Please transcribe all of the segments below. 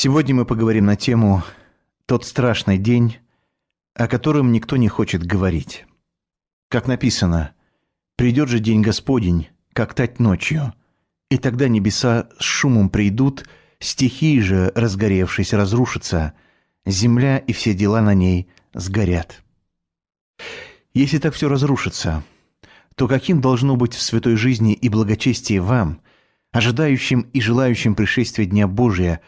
Сегодня мы поговорим на тему «Тот страшный день, о котором никто не хочет говорить». Как написано, «Придет же день Господень, как тать ночью, и тогда небеса с шумом придут, стихии же, разгоревшись, разрушатся, земля и все дела на ней сгорят». Если так все разрушится, то каким должно быть в святой жизни и благочестии вам, ожидающим и желающим пришествия Дня Божия,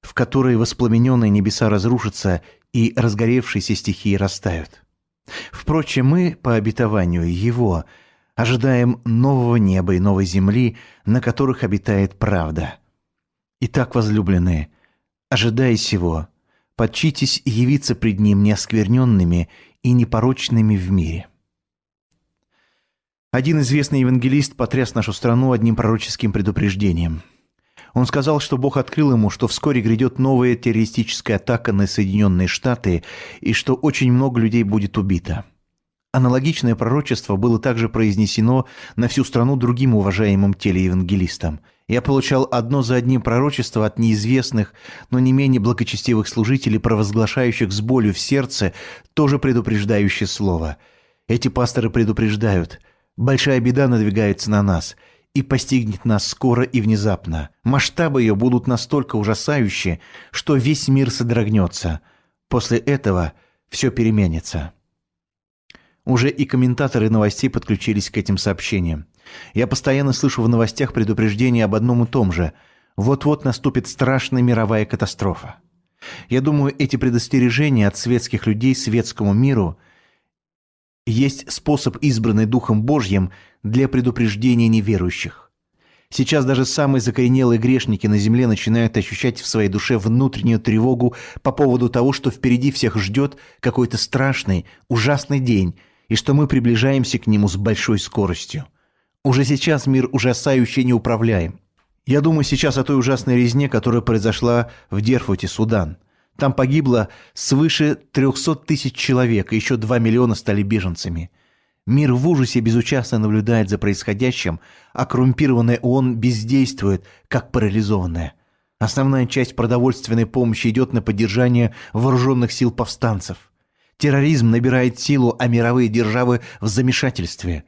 в который воспламененные небеса разрушатся и разгоревшиеся стихии растают? Впрочем, мы, по обетованию Его, ожидаем нового неба и новой земли, на которых обитает правда. Итак, возлюбленные, ожидая сего, подчитесь явиться пред Ним неоскверненными и непорочными в мире. Один известный евангелист потряс нашу страну одним пророческим предупреждением. Он сказал, что Бог открыл ему, что вскоре грядет новая террористическая атака на Соединенные Штаты и что очень много людей будет убито. Аналогичное пророчество было также произнесено на всю страну другим уважаемым телеевангелистам. Я получал одно за одним пророчество от неизвестных, но не менее благочестивых служителей, провозглашающих с болью в сердце тоже предупреждающее слово. Эти пасторы предупреждают – Большая беда надвигается на нас и постигнет нас скоро и внезапно. Масштабы ее будут настолько ужасающие, что весь мир содрогнется. После этого все переменится. Уже и комментаторы новостей подключились к этим сообщениям. Я постоянно слышу в новостях предупреждения об одном и том же. Вот-вот наступит страшная мировая катастрофа. Я думаю, эти предостережения от светских людей светскому миру – есть способ, избранный Духом Божьим для предупреждения неверующих. Сейчас даже самые закоренелые грешники на земле начинают ощущать в своей душе внутреннюю тревогу по поводу того, что впереди всех ждет какой-то страшный, ужасный день, и что мы приближаемся к нему с большой скоростью. Уже сейчас мир ужасающе неуправляем. Я думаю сейчас о той ужасной резне, которая произошла в Дерфуте, Судан – там погибло свыше 300 тысяч человек, еще 2 миллиона стали беженцами. Мир в ужасе безучастно наблюдает за происходящим, а коррумпированная ООН бездействует, как парализованная. Основная часть продовольственной помощи идет на поддержание вооруженных сил повстанцев. Терроризм набирает силу, а мировые державы в замешательстве.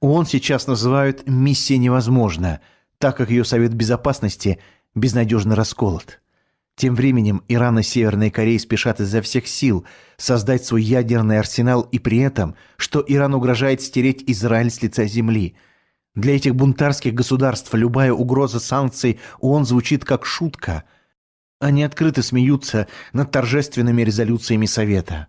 ООН сейчас называют «миссия невозможна», так как ее Совет Безопасности безнадежно расколот. Тем временем Иран и Северная Корея спешат изо всех сил создать свой ядерный арсенал и при этом, что Иран угрожает стереть Израиль с лица земли. Для этих бунтарских государств любая угроза санкций ООН звучит как шутка. Они открыто смеются над торжественными резолюциями Совета.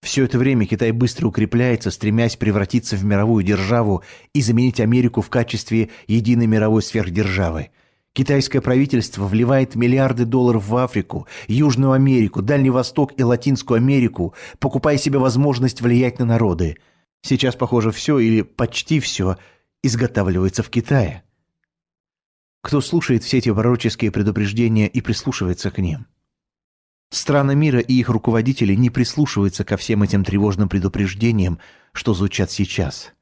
Все это время Китай быстро укрепляется, стремясь превратиться в мировую державу и заменить Америку в качестве единой мировой сверхдержавы – Китайское правительство вливает миллиарды долларов в Африку, Южную Америку, Дальний Восток и Латинскую Америку, покупая себе возможность влиять на народы. Сейчас, похоже, все или почти все изготавливается в Китае. Кто слушает все эти пророческие предупреждения и прислушивается к ним? Страны мира и их руководители не прислушиваются ко всем этим тревожным предупреждениям, что звучат сейчас.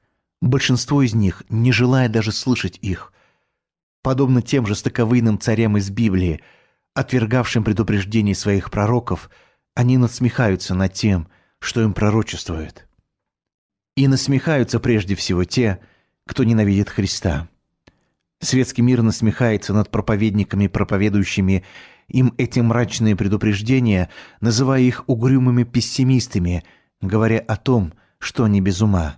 Большинство из них не желает даже слышать их – Подобно тем же стыковыйным царям из Библии, отвергавшим предупреждений своих пророков, они насмехаются над тем, что им пророчествуют. И насмехаются прежде всего те, кто ненавидит Христа. Светский мир насмехается над проповедниками, проповедующими им эти мрачные предупреждения, называя их угрюмыми пессимистами, говоря о том, что они без ума.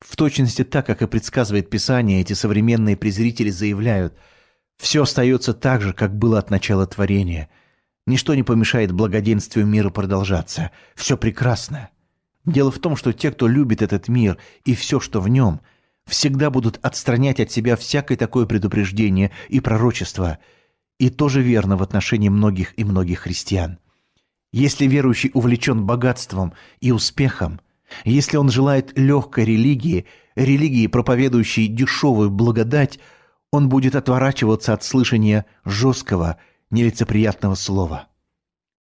В точности так, как и предсказывает Писание, эти современные презрители заявляют, все остается так же, как было от начала творения. Ничто не помешает благоденствию мира продолжаться. Все прекрасно. Дело в том, что те, кто любит этот мир и все, что в нем, всегда будут отстранять от себя всякое такое предупреждение и пророчество. И тоже верно в отношении многих и многих христиан. Если верующий увлечен богатством и успехом – если он желает легкой религии, религии, проповедующей дешевую благодать, он будет отворачиваться от слышания жесткого, нелицеприятного слова.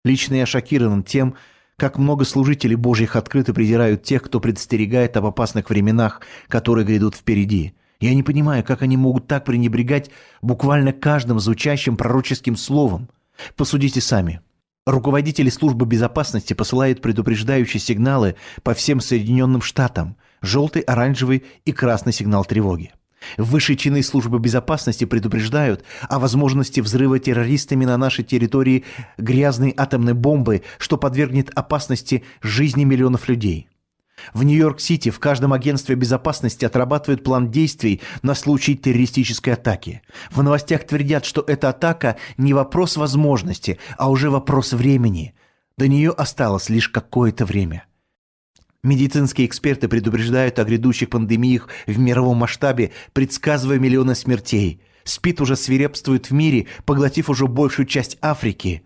Лично я шокирован тем, как много служителей Божьих открыто презирают тех, кто предостерегает об опасных временах, которые грядут впереди. Я не понимаю, как они могут так пренебрегать буквально каждым звучащим пророческим словом. Посудите сами. Руководители службы безопасности посылают предупреждающие сигналы по всем Соединенным Штатам – желтый, оранжевый и красный сигнал тревоги. Высшие чины службы безопасности предупреждают о возможности взрыва террористами на нашей территории грязной атомной бомбы, что подвергнет опасности жизни миллионов людей. В Нью-Йорк-Сити в каждом агентстве безопасности отрабатывают план действий на случай террористической атаки. В новостях твердят, что эта атака не вопрос возможности, а уже вопрос времени. До нее осталось лишь какое-то время. Медицинские эксперты предупреждают о грядущих пандемиях в мировом масштабе, предсказывая миллионы смертей. СПИД уже свирепствует в мире, поглотив уже большую часть Африки.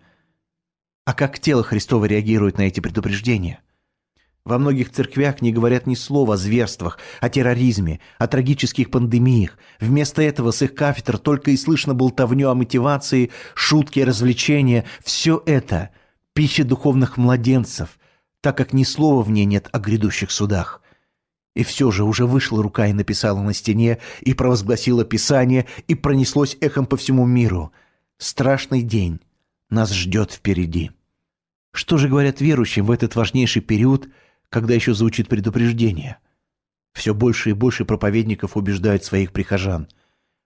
А как тело Христово реагирует на эти предупреждения? Во многих церквях не говорят ни слова о зверствах, о терроризме, о трагических пандемиях. Вместо этого с их кафедр только и слышно болтовню о мотивации, шутки, развлечения. Все это – пища духовных младенцев – так как ни слова в ней нет о грядущих судах. И все же уже вышла рука и написала на стене, и провозгласила Писание, и пронеслось эхом по всему миру. Страшный день нас ждет впереди. Что же говорят верующим в этот важнейший период, когда еще звучит предупреждение? Все больше и больше проповедников убеждают своих прихожан.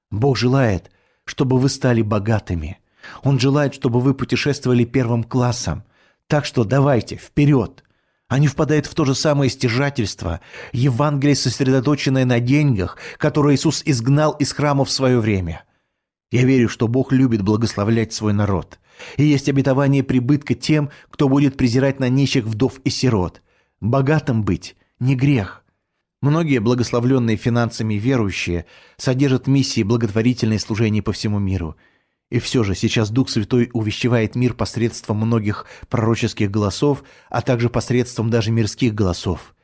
Бог желает, чтобы вы стали богатыми. Он желает, чтобы вы путешествовали первым классом. Так что давайте, вперед! Они впадают в то же самое стяжательство, Евангелие, сосредоточенное на деньгах, которое Иисус изгнал из храма в свое время. Я верю, что Бог любит благословлять свой народ. И есть обетование прибытка тем, кто будет презирать на нищих вдов и сирот. Богатым быть – не грех. Многие благословленные финансами верующие содержат миссии благотворительные служения по всему миру – и все же сейчас Дух Святой увещевает мир посредством многих пророческих голосов, а также посредством даже мирских голосов.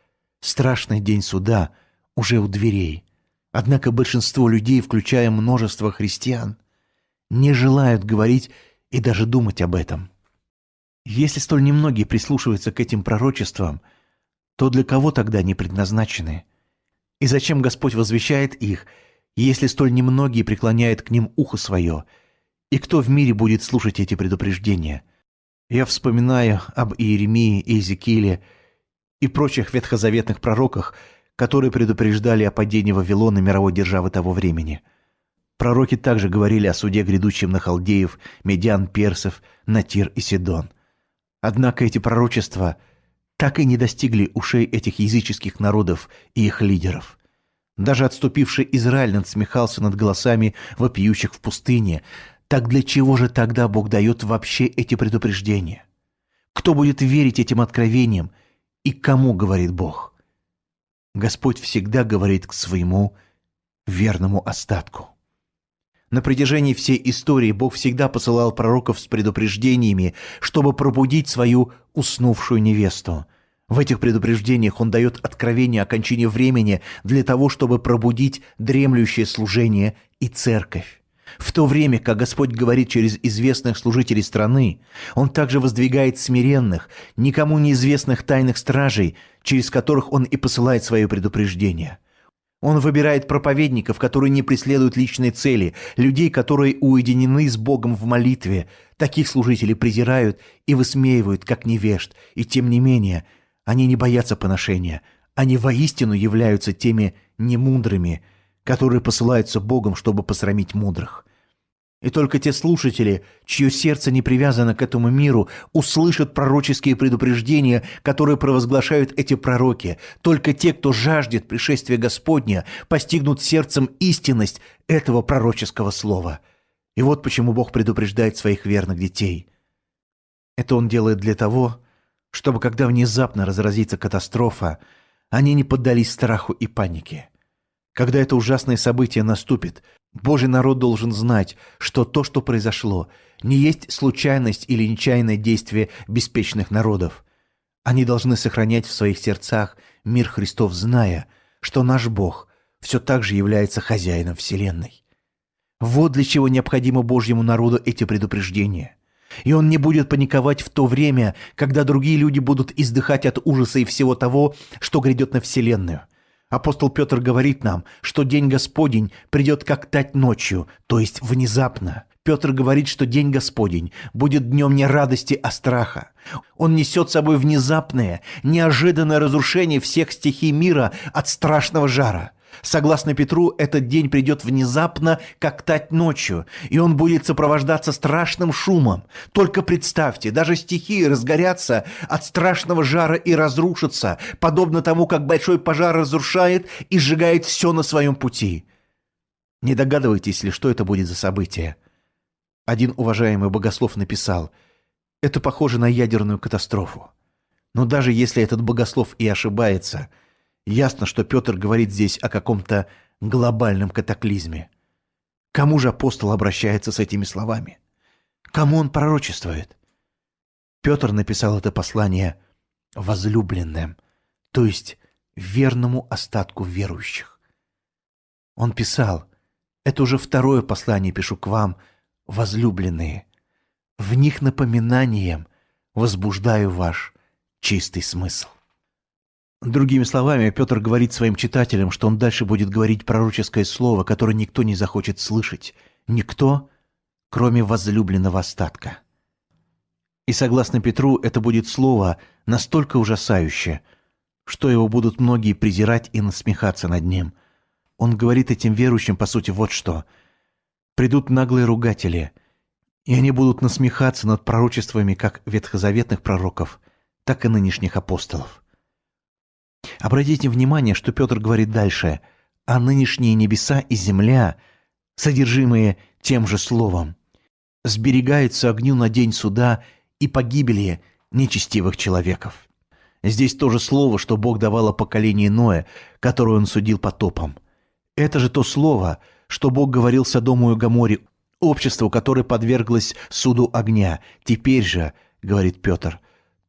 Страшный день суда уже у дверей. Однако большинство людей, включая множество христиан, не желают говорить и даже думать об этом. Если столь немногие прислушиваются к этим пророчествам, то для кого тогда они предназначены? И зачем Господь возвещает их, если столь немногие преклоняют к ним ухо свое – и кто в мире будет слушать эти предупреждения? Я вспоминаю об Иеремии, Иезекииле и прочих ветхозаветных пророках, которые предупреждали о падении Вавилона мировой державы того времени. Пророки также говорили о суде грядущем на халдеев, медиан, персов, на Тир и Сидон. Однако эти пророчества так и не достигли ушей этих языческих народов и их лидеров. Даже отступивший Израиль надсмехался над голосами вопиющих в пустыне, так для чего же тогда Бог дает вообще эти предупреждения? Кто будет верить этим откровениям и кому говорит Бог? Господь всегда говорит к своему верному остатку. На протяжении всей истории Бог всегда посылал пророков с предупреждениями, чтобы пробудить свою уснувшую невесту. В этих предупреждениях Он дает откровение о кончине времени для того, чтобы пробудить дремлющее служение и церковь. В то время, как Господь говорит через известных служителей страны, Он также воздвигает смиренных, никому неизвестных тайных стражей, через которых Он и посылает свое предупреждение. Он выбирает проповедников, которые не преследуют личной цели, людей, которые уединены с Богом в молитве. Таких служителей презирают и высмеивают, как невежд, и тем не менее они не боятся поношения. Они воистину являются теми немудрыми – которые посылаются Богом, чтобы посрамить мудрых. И только те слушатели, чье сердце не привязано к этому миру, услышат пророческие предупреждения, которые провозглашают эти пророки. Только те, кто жаждет пришествия Господня, постигнут сердцем истинность этого пророческого слова. И вот почему Бог предупреждает своих верных детей. Это Он делает для того, чтобы, когда внезапно разразится катастрофа, они не поддались страху и панике. Когда это ужасное событие наступит, Божий народ должен знать, что то, что произошло, не есть случайность или нечаянное действие беспечных народов. Они должны сохранять в своих сердцах мир Христов, зная, что наш Бог все так же является хозяином Вселенной. Вот для чего необходимо Божьему народу эти предупреждения. И он не будет паниковать в то время, когда другие люди будут издыхать от ужаса и всего того, что грядет на Вселенную – Апостол Петр говорит нам, что день Господень придет как тать ночью, то есть внезапно. Петр говорит, что день Господень будет днем не радости, а страха. Он несет с собой внезапное, неожиданное разрушение всех стихий мира от страшного жара. Согласно Петру, этот день придет внезапно, как тать ночью, и он будет сопровождаться страшным шумом. Только представьте, даже стихии разгорятся от страшного жара и разрушатся, подобно тому, как большой пожар разрушает и сжигает все на своем пути. Не догадываетесь ли, что это будет за событие? Один уважаемый богослов написал, это похоже на ядерную катастрофу. Но даже если этот богослов и ошибается – Ясно, что Петр говорит здесь о каком-то глобальном катаклизме. Кому же апостол обращается с этими словами? Кому он пророчествует? Петр написал это послание возлюбленным, то есть верному остатку верующих. Он писал, это уже второе послание пишу к вам, возлюбленные. В них напоминанием возбуждаю ваш чистый смысл. Другими словами, Петр говорит своим читателям, что он дальше будет говорить пророческое слово, которое никто не захочет слышать. Никто, кроме возлюбленного остатка. И согласно Петру, это будет слово настолько ужасающее, что его будут многие презирать и насмехаться над ним. Он говорит этим верующим, по сути, вот что. «Придут наглые ругатели, и они будут насмехаться над пророчествами как ветхозаветных пророков, так и нынешних апостолов». Обратите внимание, что Петр говорит дальше, а нынешние небеса и земля, содержимые тем же словом, сберегаются огню на день суда и погибели нечестивых человеков. Здесь то же слово, что Бог давал о поколении Ноя, которое он судил потопом. Это же то слово, что Бог говорил Содому и Гаморе, обществу, которое подверглось суду огня. Теперь же, говорит Петр,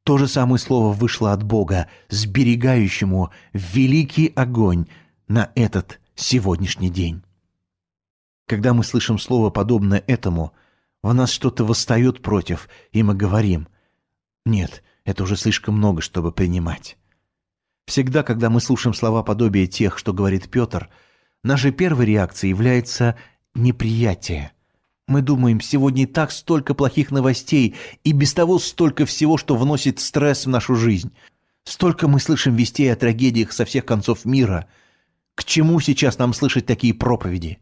то же самое слово вышло от Бога, сберегающему великий огонь на этот сегодняшний день. Когда мы слышим слово, подобное этому, в нас что-то восстает против, и мы говорим «Нет, это уже слишком много, чтобы принимать». Всегда, когда мы слушаем слова подобия тех, что говорит Петр, нашей первой реакцией является неприятие – мы думаем, сегодня и так столько плохих новостей, и без того столько всего, что вносит стресс в нашу жизнь. Столько мы слышим вестей о трагедиях со всех концов мира. К чему сейчас нам слышать такие проповеди?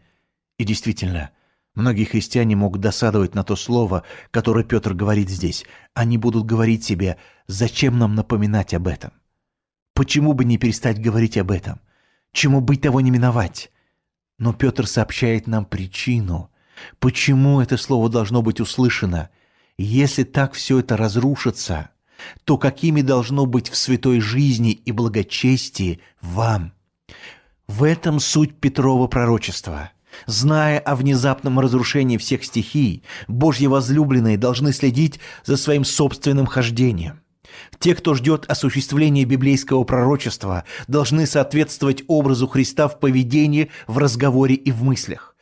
И действительно, многие христиане могут досадовать на то слово, которое Петр говорит здесь. Они будут говорить себе, зачем нам напоминать об этом? Почему бы не перестать говорить об этом? Чему быть того не миновать? Но Петр сообщает нам причину – Почему это слово должно быть услышано? Если так все это разрушится, то какими должно быть в святой жизни и благочестии вам? В этом суть Петрова пророчества. Зная о внезапном разрушении всех стихий, Божьи возлюбленные должны следить за своим собственным хождением. Те, кто ждет осуществления библейского пророчества, должны соответствовать образу Христа в поведении, в разговоре и в мыслях.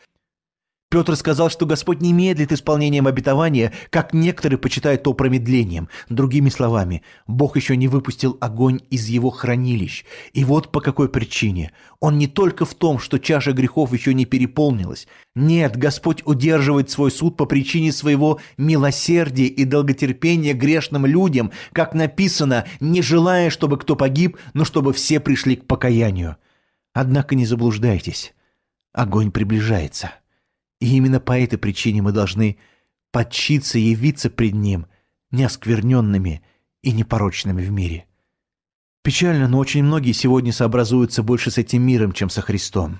Петр сказал, что Господь не медлит исполнением обетования, как некоторые почитают то промедлением. Другими словами, Бог еще не выпустил огонь из его хранилищ. И вот по какой причине. Он не только в том, что чаша грехов еще не переполнилась. Нет, Господь удерживает свой суд по причине своего милосердия и долготерпения грешным людям, как написано, не желая, чтобы кто погиб, но чтобы все пришли к покаянию. Однако не заблуждайтесь. Огонь приближается. И именно по этой причине мы должны подчиться явиться пред Ним неоскверненными и непорочными в мире. Печально, но очень многие сегодня сообразуются больше с этим миром, чем со Христом.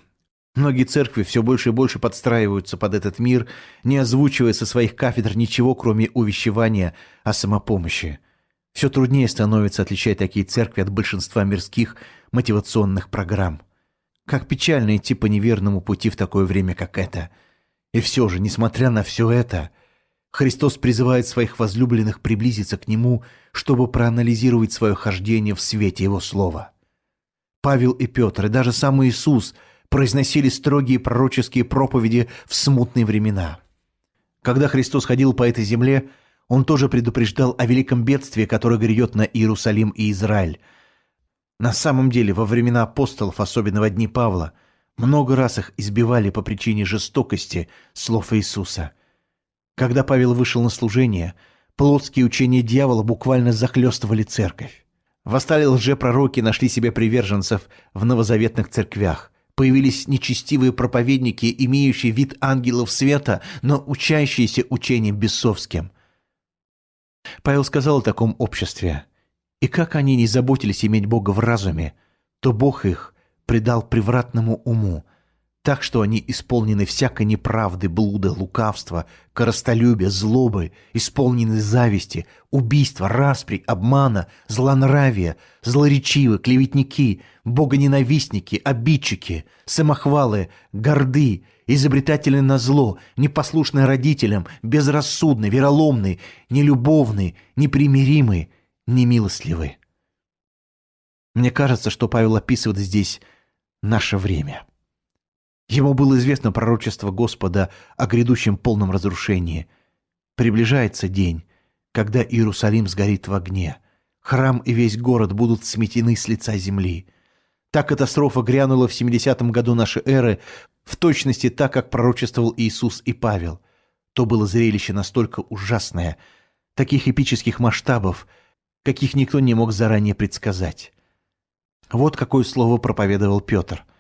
Многие церкви все больше и больше подстраиваются под этот мир, не озвучивая со своих кафедр ничего, кроме увещевания о самопомощи. Все труднее становится отличать такие церкви от большинства мирских мотивационных программ. Как печально идти по неверному пути в такое время, как это – и все же, несмотря на все это, Христос призывает своих возлюбленных приблизиться к Нему, чтобы проанализировать свое хождение в свете Его Слова. Павел и Петр, и даже сам Иисус произносили строгие пророческие проповеди в смутные времена. Когда Христос ходил по этой земле, Он тоже предупреждал о великом бедствии, которое грядет на Иерусалим и Израиль. На самом деле, во времена апостолов, особенно в дни Павла – много раз их избивали по причине жестокости слов Иисуса. Когда Павел вышел на служение, плотские учения дьявола буквально захлестывали церковь. Восстали лжепророки, нашли себе приверженцев в новозаветных церквях. Появились нечестивые проповедники, имеющие вид ангелов света, но учащиеся учением бесовским. Павел сказал о таком обществе. «И как они не заботились иметь Бога в разуме, то Бог их предал превратному уму, так что они исполнены всякой неправды, блуда, лукавства, коростолюбия, злобы, исполнены зависти, убийства, распри, обмана, злонравия, злоречивы, клеветники, богоненавистники, обидчики, самохвалы, горды, изобретательны на зло, непослушны родителям, безрассудны, вероломны, нелюбовны, непримиримы, немилостливы. Мне кажется, что Павел описывает здесь наше время – Ему было известно пророчество Господа о грядущем полном разрушении. Приближается день, когда Иерусалим сгорит в огне. Храм и весь город будут сметены с лица земли. Та катастрофа грянула в 70-м году нашей эры, в точности так, как пророчествовал Иисус и Павел. То было зрелище настолько ужасное, таких эпических масштабов, каких никто не мог заранее предсказать. Вот какое слово проповедовал Петр –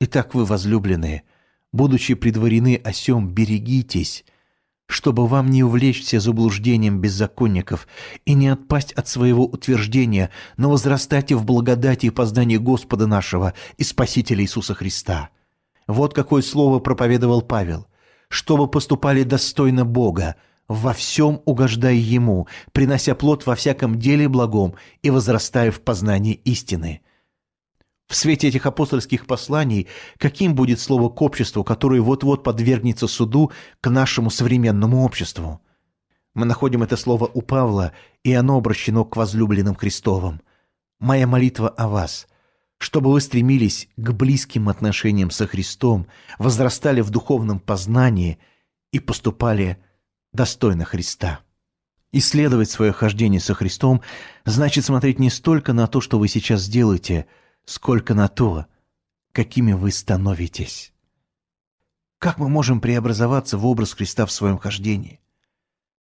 Итак, вы, возлюбленные, будучи предварены о сем, берегитесь, чтобы вам не увлечься заблуждением беззаконников и не отпасть от своего утверждения, но возрастайте в благодати и познании Господа нашего и Спасителя Иисуса Христа. Вот какое слово проповедовал Павел. «Чтобы поступали достойно Бога, во всем угождая Ему, принося плод во всяком деле благом и возрастая в познании истины». В свете этих апостольских посланий, каким будет слово к обществу, которое вот-вот подвергнется суду к нашему современному обществу? Мы находим это слово у Павла, и оно обращено к возлюбленным Христовым. Моя молитва о вас, чтобы вы стремились к близким отношениям со Христом, возрастали в духовном познании и поступали достойно Христа. Исследовать свое хождение со Христом значит смотреть не столько на то, что вы сейчас делаете – сколько на то, какими вы становитесь. Как мы можем преобразоваться в образ Христа в своем хождении?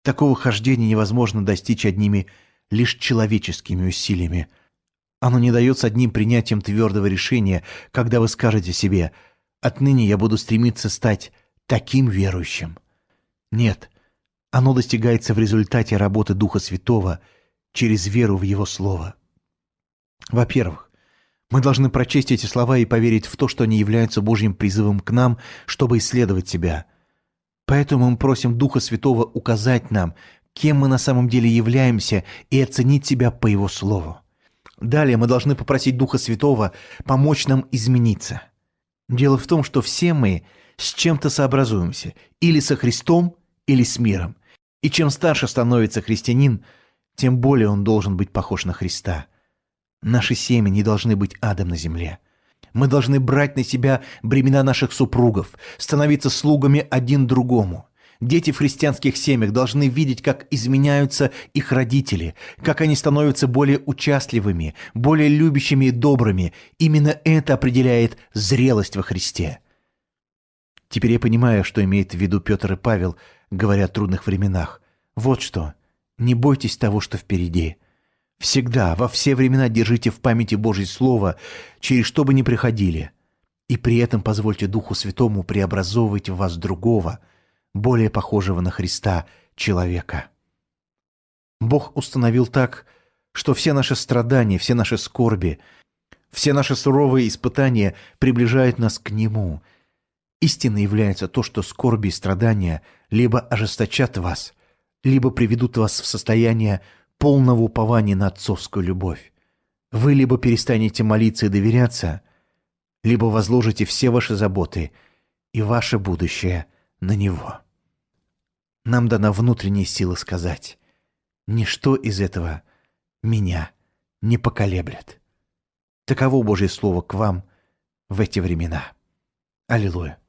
Такого хождения невозможно достичь одними лишь человеческими усилиями. Оно не дается одним принятием твердого решения, когда вы скажете себе «отныне я буду стремиться стать таким верующим». Нет, оно достигается в результате работы Духа Святого через веру в Его Слово. Во-первых, мы должны прочесть эти слова и поверить в то, что они являются Божьим призывом к нам, чтобы исследовать себя. Поэтому мы просим Духа Святого указать нам, кем мы на самом деле являемся, и оценить себя по Его Слову. Далее мы должны попросить Духа Святого помочь нам измениться. Дело в том, что все мы с чем-то сообразуемся, или со Христом, или с миром. И чем старше становится христианин, тем более он должен быть похож на Христа – Наши семьи не должны быть адом на земле. Мы должны брать на себя бремена наших супругов, становиться слугами один другому. Дети в христианских семьях должны видеть, как изменяются их родители, как они становятся более участливыми, более любящими и добрыми. Именно это определяет зрелость во Христе. Теперь я понимаю, что имеет в виду Петр и Павел, говоря о трудных временах. Вот что. Не бойтесь того, что впереди. Всегда, во все времена держите в памяти Божье Слово, через что бы ни приходили, и при этом позвольте Духу Святому преобразовывать в вас другого, более похожего на Христа человека. Бог установил так, что все наши страдания, все наши скорби, все наши суровые испытания приближают нас к Нему. Истинно является то, что скорби и страдания либо ожесточат вас, либо приведут вас в состояние полного упования на отцовскую любовь. Вы либо перестанете молиться и доверяться, либо возложите все ваши заботы и ваше будущее на Него. Нам дана внутренняя сила сказать, ничто из этого меня не поколеблет. Таково Божье Слово к вам в эти времена. Аллилуйя.